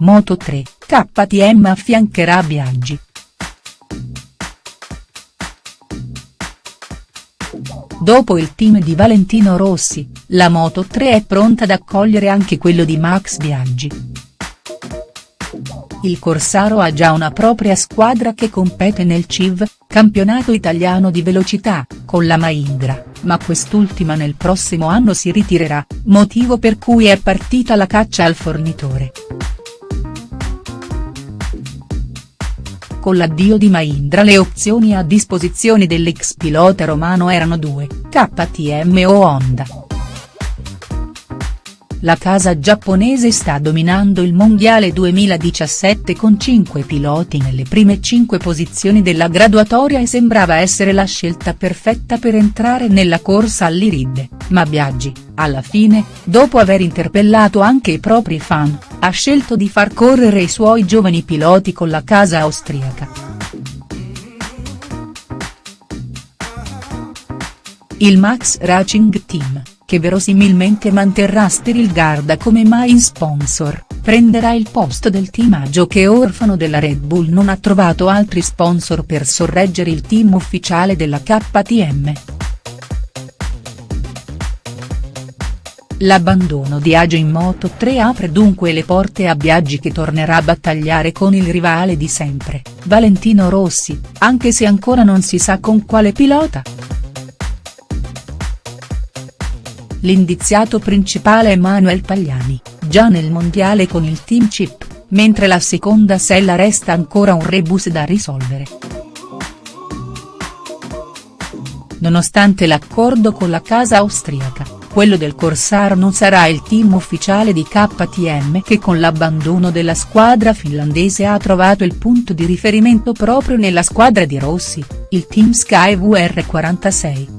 Moto3, KTM affiancherà Biaggi. Dopo il team di Valentino Rossi, la Moto3 è pronta ad accogliere anche quello di Max Biaggi. Il Corsaro ha già una propria squadra che compete nel CIV, campionato italiano di velocità, con la Mahindra, ma quest'ultima nel prossimo anno si ritirerà, motivo per cui è partita la caccia al fornitore. Con l'addio di Mahindra le opzioni a disposizione dell'ex pilota romano erano due, KTM o Honda. La casa giapponese sta dominando il mondiale 2017 con 5 piloti nelle prime 5 posizioni della graduatoria e sembrava essere la scelta perfetta per entrare nella corsa all'Irid, ma Biaggi, alla fine, dopo aver interpellato anche i propri fan, ha scelto di far correre i suoi giovani piloti con la casa austriaca. Il Max Racing Team che verosimilmente manterrà Sterilgarda come main sponsor, prenderà il posto del team Agio che orfano della Red Bull non ha trovato altri sponsor per sorreggere il team ufficiale della KTM. L'abbandono di Agio in Moto3 apre dunque le porte a Biaggi che tornerà a battagliare con il rivale di sempre, Valentino Rossi, anche se ancora non si sa con quale pilota. L'indiziato principale è Manuel Pagliani, già nel mondiale con il team Chip, mentre la seconda sella resta ancora un rebus da risolvere. Nonostante l'accordo con la casa austriaca, quello del Corsar non sarà il team ufficiale di KTM che con l'abbandono della squadra finlandese ha trovato il punto di riferimento proprio nella squadra di Rossi, il team Sky VR46.